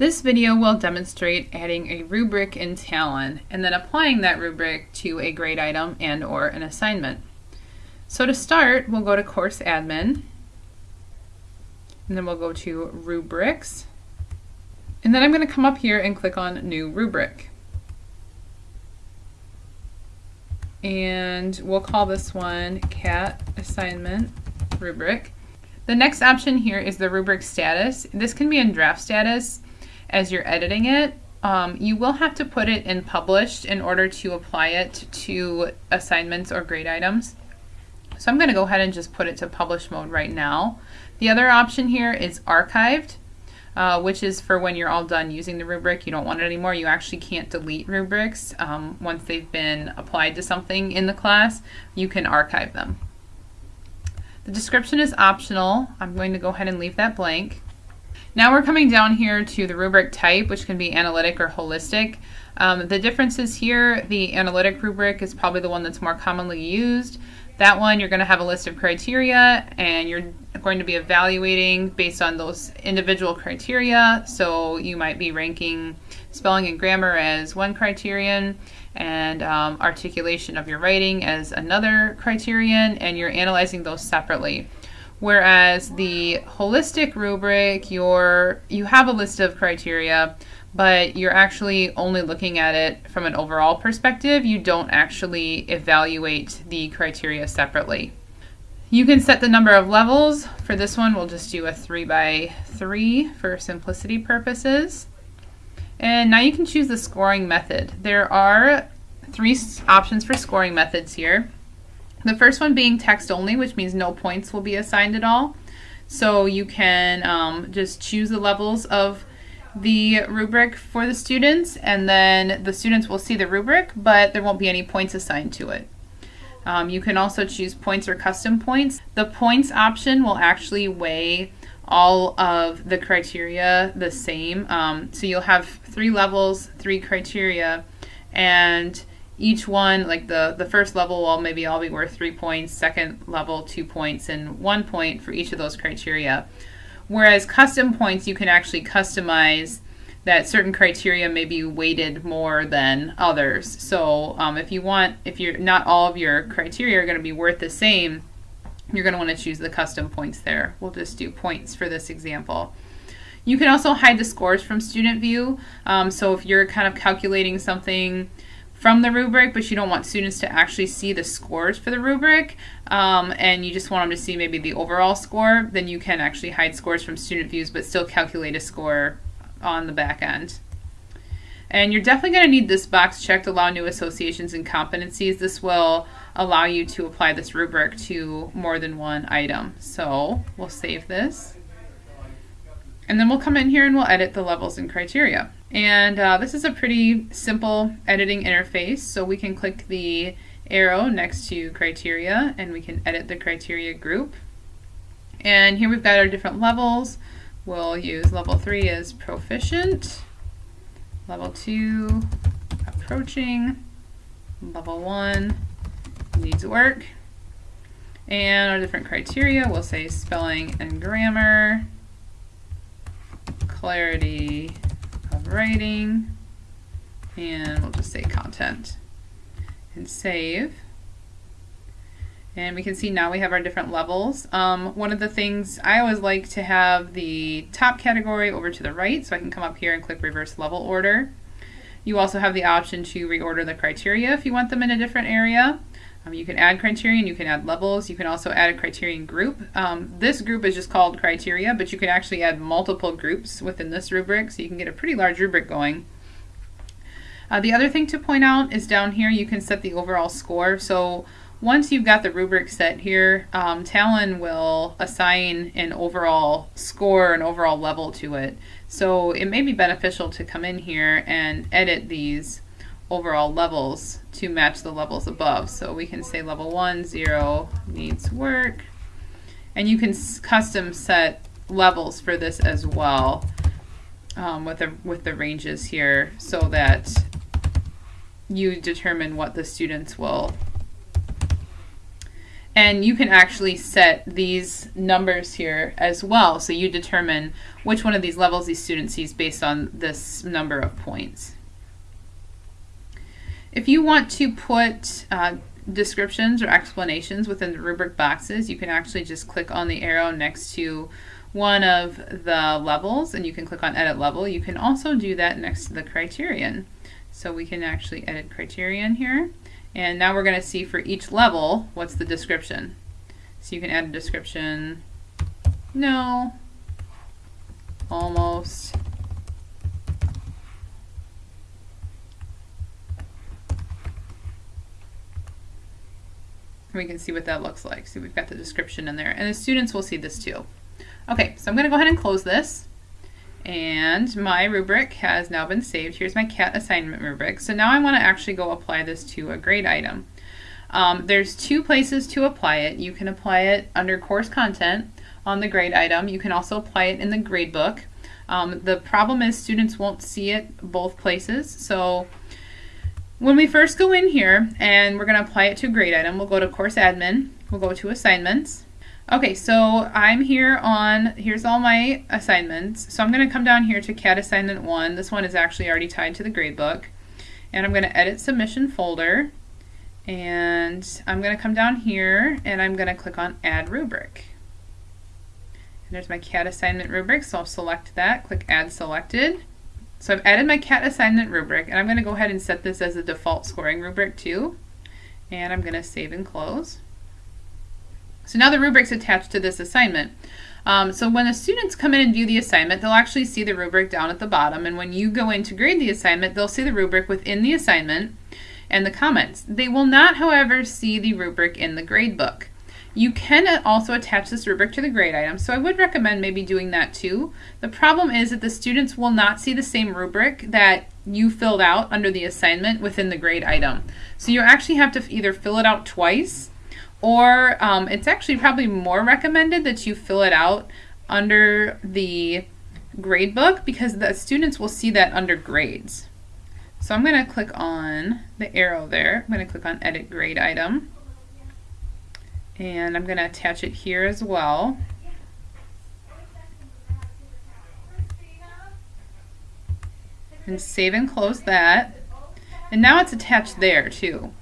This video will demonstrate adding a rubric in Talon and then applying that rubric to a grade item and or an assignment. So to start, we'll go to Course Admin, and then we'll go to Rubrics, and then I'm going to come up here and click on New Rubric. And we'll call this one Cat Assignment Rubric. The next option here is the rubric status. This can be in draft status as you're editing it. Um, you will have to put it in published in order to apply it to assignments or grade items. So I'm going to go ahead and just put it to publish mode right now. The other option here is archived, uh, which is for when you're all done using the rubric, you don't want it anymore. You actually can't delete rubrics um, once they've been applied to something in the class. You can archive them. The description is optional. I'm going to go ahead and leave that blank. Now we're coming down here to the rubric type, which can be analytic or holistic. Um, the differences here, the analytic rubric is probably the one that's more commonly used. That one, you're going to have a list of criteria and you're going to be evaluating based on those individual criteria. So you might be ranking spelling and grammar as one criterion and um, articulation of your writing as another criterion, and you're analyzing those separately. Whereas the holistic rubric, you're, you have a list of criteria, but you're actually only looking at it from an overall perspective. You don't actually evaluate the criteria separately. You can set the number of levels. For this one, we'll just do a 3 by 3 for simplicity purposes. And now you can choose the scoring method. There are three options for scoring methods here. The first one being text only, which means no points will be assigned at all. So you can um, just choose the levels of the rubric for the students, and then the students will see the rubric, but there won't be any points assigned to it. Um, you can also choose points or custom points. The points option will actually weigh all of the criteria the same. Um, so you'll have three levels, three criteria, and each one, like the, the first level will maybe all be worth three points, second level two points, and one point for each of those criteria. Whereas custom points, you can actually customize that certain criteria may be weighted more than others. So um, if you want, if you're not all of your criteria are going to be worth the same, you're going to want to choose the custom points there. We'll just do points for this example. You can also hide the scores from student view. Um, so if you're kind of calculating something from the rubric, but you don't want students to actually see the scores for the rubric, um, and you just want them to see maybe the overall score, then you can actually hide scores from student views, but still calculate a score on the back end. And you're definitely going to need this box checked, allow new associations and competencies. This will allow you to apply this rubric to more than one item. So we'll save this. And then we'll come in here and we'll edit the levels and criteria. And uh, this is a pretty simple editing interface. So we can click the arrow next to criteria and we can edit the criteria group. And here we've got our different levels. We'll use level three as proficient, level two, approaching, level one, needs work. And our different criteria, we'll say spelling and grammar, clarity writing, and we'll just say content and save. And we can see now we have our different levels. Um, one of the things I always like to have the top category over to the right, so I can come up here and click reverse level order. You also have the option to reorder the criteria if you want them in a different area. Um, you can add criterion, you can add levels, you can also add a criterion group. Um, this group is just called criteria, but you can actually add multiple groups within this rubric, so you can get a pretty large rubric going. Uh, the other thing to point out is down here you can set the overall score. So once you've got the rubric set here, um, Talon will assign an overall score, an overall level to it. So it may be beneficial to come in here and edit these overall levels to match the levels above. So we can say level 1, 0 needs work. And you can custom set levels for this as well um, with, the, with the ranges here so that you determine what the students will And you can actually set these numbers here as well. So you determine which one of these levels these students sees based on this number of points. If you want to put uh, descriptions or explanations within the rubric boxes, you can actually just click on the arrow next to one of the levels and you can click on edit level. You can also do that next to the criterion. So we can actually edit criterion here. And now we're going to see for each level, what's the description. So you can add a description, no, almost, we can see what that looks like. So we've got the description in there. And the students will see this too. Okay, so I'm going to go ahead and close this. And my rubric has now been saved. Here's my CAT assignment rubric. So now I want to actually go apply this to a grade item. Um, there's two places to apply it. You can apply it under course content on the grade item. You can also apply it in the grade book. Um, the problem is students won't see it both places. So when we first go in here and we're going to apply it to a grade item, we'll go to course admin, we'll go to assignments, Okay, so I'm here on, here's all my assignments. So I'm going to come down here to CAT assignment 1. This one is actually already tied to the gradebook. And I'm going to edit submission folder. And I'm going to come down here and I'm going to click on add rubric. And there's my CAT assignment rubric, so I'll select that, click add selected. So I've added my CAT assignment rubric and I'm going to go ahead and set this as a default scoring rubric too. And I'm going to save and close. So now the rubric's attached to this assignment. Um, so when the students come in and view the assignment, they'll actually see the rubric down at the bottom. And when you go in to grade the assignment, they'll see the rubric within the assignment and the comments. They will not, however, see the rubric in the grade book. You can also attach this rubric to the grade item, so I would recommend maybe doing that too. The problem is that the students will not see the same rubric that you filled out under the assignment within the grade item. So you actually have to either fill it out twice or um, it's actually probably more recommended that you fill it out under the grade book because the students will see that under grades. So I'm going to click on the arrow there. I'm going to click on edit grade item and I'm going to attach it here as well. And save and close that. And now it's attached there too.